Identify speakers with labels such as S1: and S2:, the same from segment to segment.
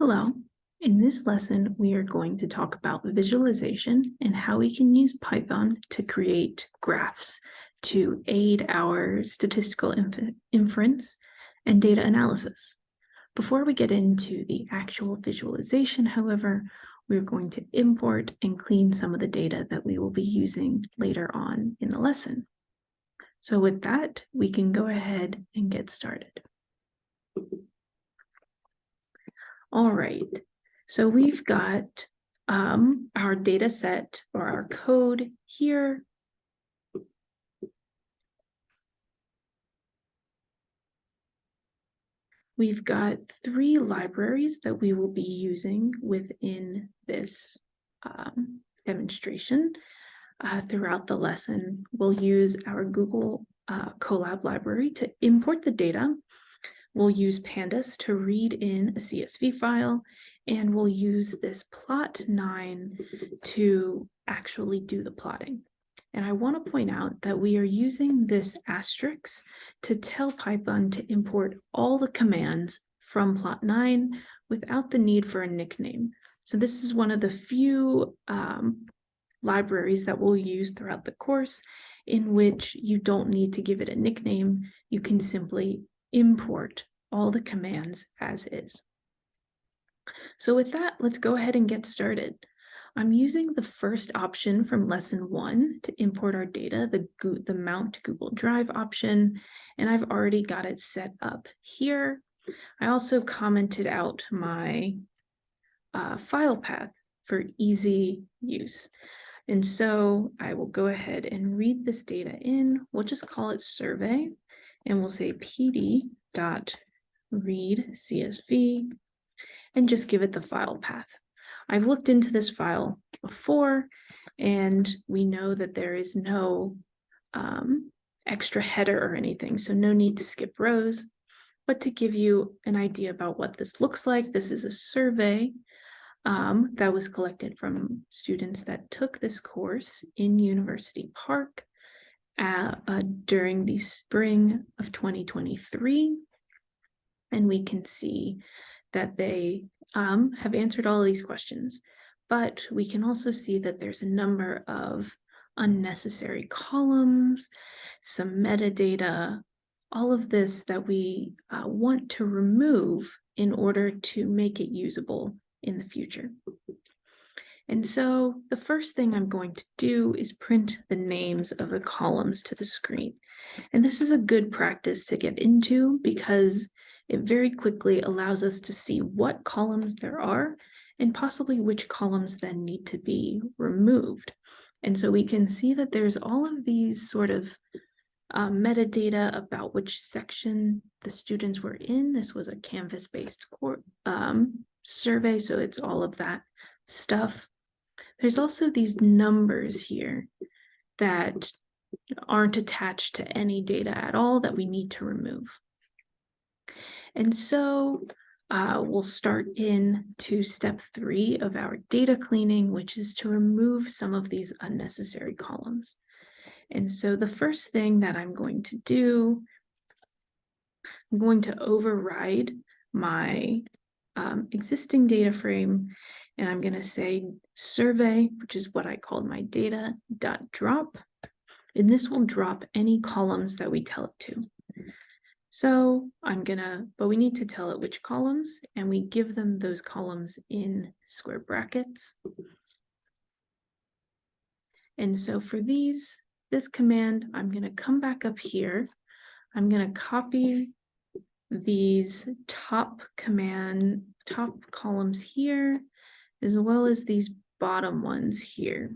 S1: Hello. In this lesson, we are going to talk about visualization and how we can use Python to create graphs to aid our statistical inf inference and data analysis. Before we get into the actual visualization, however, we're going to import and clean some of the data that we will be using later on in the lesson. So with that, we can go ahead and get started. All right, so we've got um, our data set or our code here. We've got three libraries that we will be using within this um, demonstration. Uh, throughout the lesson, we'll use our Google uh, Colab library to import the data We'll use pandas to read in a CSV file, and we'll use this plotnine to actually do the plotting. And I want to point out that we are using this asterisk to tell Python to import all the commands from plotnine without the need for a nickname. So this is one of the few um, libraries that we'll use throughout the course in which you don't need to give it a nickname. You can simply import all the commands as is. So with that, let's go ahead and get started. I'm using the first option from lesson one to import our data, the, the Mount Google Drive option, and I've already got it set up here. I also commented out my uh, file path for easy use. And so I will go ahead and read this data in. We'll just call it survey and we'll say pd dot read CSV and just give it the file path. I've looked into this file before and we know that there is no um, extra header or anything, so no need to skip rows. But to give you an idea about what this looks like, this is a survey um, that was collected from students that took this course in University Park uh, uh, during the spring of 2023 and we can see that they um, have answered all these questions. But we can also see that there's a number of unnecessary columns, some metadata, all of this that we uh, want to remove in order to make it usable in the future. And so the first thing I'm going to do is print the names of the columns to the screen. And this is a good practice to get into because it very quickly allows us to see what columns there are and possibly which columns then need to be removed. And so we can see that there's all of these sort of uh, metadata about which section the students were in. This was a Canvas-based um, survey, so it's all of that stuff. There's also these numbers here that aren't attached to any data at all that we need to remove. And so uh, we'll start in to step three of our data cleaning, which is to remove some of these unnecessary columns. And so the first thing that I'm going to do, I'm going to override my um, existing data frame, and I'm going to say survey, which is what I called my data dot drop, and this will drop any columns that we tell it to. So I'm gonna, but we need to tell it which columns and we give them those columns in square brackets. And so for these, this command, I'm gonna come back up here. I'm gonna copy these top command, top columns here, as well as these bottom ones here.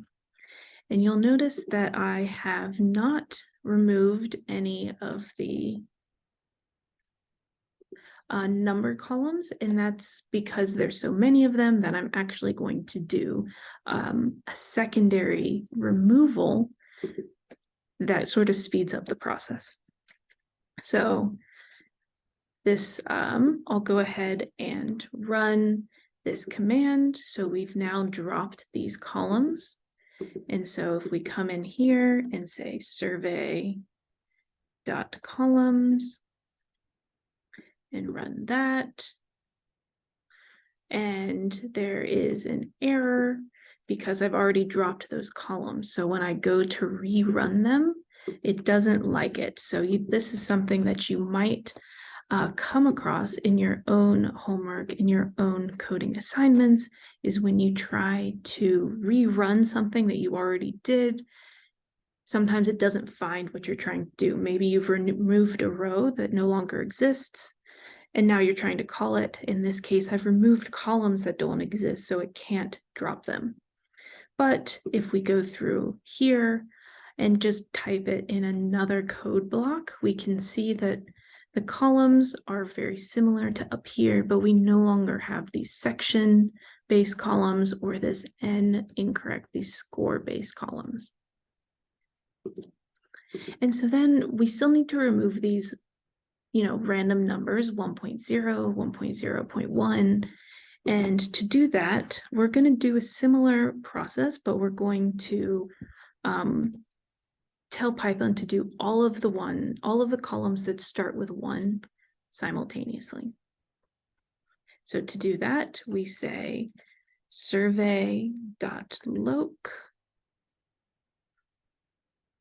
S1: And you'll notice that I have not removed any of the uh, number columns, and that's because there's so many of them that I'm actually going to do um, a secondary removal that sort of speeds up the process. So this, um, I'll go ahead and run this command. So we've now dropped these columns. And so if we come in here and say survey dot columns, and run that. and there is an error because I've already dropped those columns. So when I go to rerun them, it doesn't like it. So you, this is something that you might uh, come across in your own homework, in your own coding assignments, is when you try to rerun something that you already did. Sometimes it doesn't find what you're trying to do. Maybe you've removed a row that no longer exists, and now you're trying to call it. In this case, I've removed columns that don't exist, so it can't drop them. But if we go through here and just type it in another code block, we can see that the columns are very similar to up here, but we no longer have these section based columns or this n incorrect, these score based columns. And so then we still need to remove these, you know, random numbers 1.0, 1.0.1. And to do that, we're going to do a similar process, but we're going to um, tell Python to do all of the one, all of the columns that start with one simultaneously. So to do that, we say survey.loc.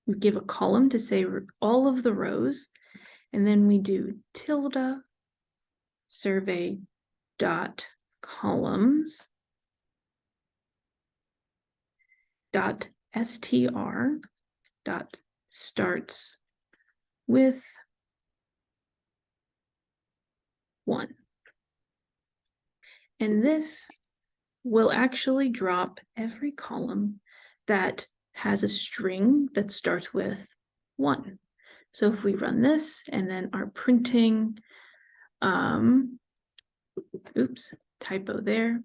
S1: We give a column to say all of the rows, and then we do tilde survey dot columns dot str dot starts with one. And this will actually drop every column that has a string that starts with one. So if we run this and then our printing, um, oops, typo there,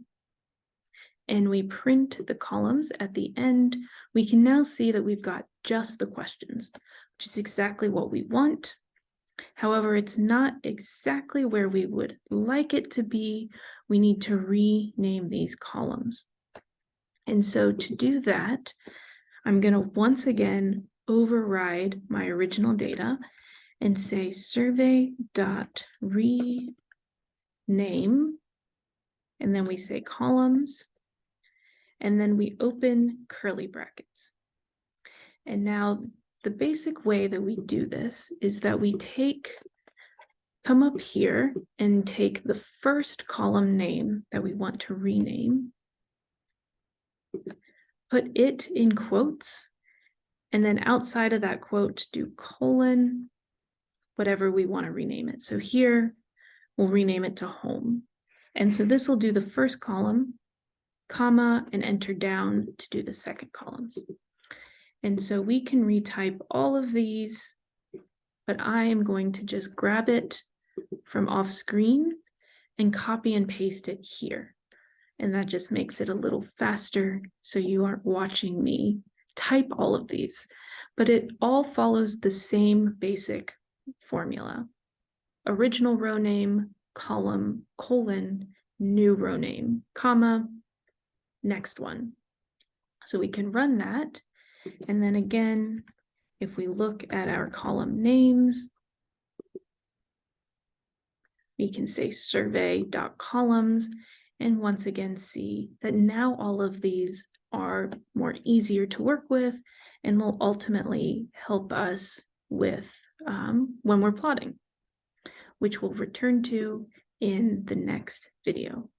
S1: and we print the columns at the end, we can now see that we've got just the questions, which is exactly what we want. However, it's not exactly where we would like it to be. We need to rename these columns. And so to do that, I'm going to once again override my original data and say survey dot rename, and then we say columns, and then we open curly brackets. And now the basic way that we do this is that we take, come up here and take the first column name that we want to rename, put it in quotes, and then outside of that quote, do colon, whatever we want to rename it. So here, we'll rename it to home. And so this will do the first column, comma, and enter down to do the second columns. And so we can retype all of these, but I am going to just grab it from off screen and copy and paste it here. And that just makes it a little faster so you aren't watching me type all of these, but it all follows the same basic formula. Original row name, column, colon, new row name, comma, next one. So we can run that. And then again, if we look at our column names, we can say survey.columns and once again see that now all of these are more easier to work with and will ultimately help us with um, when we're plotting, which we'll return to in the next video.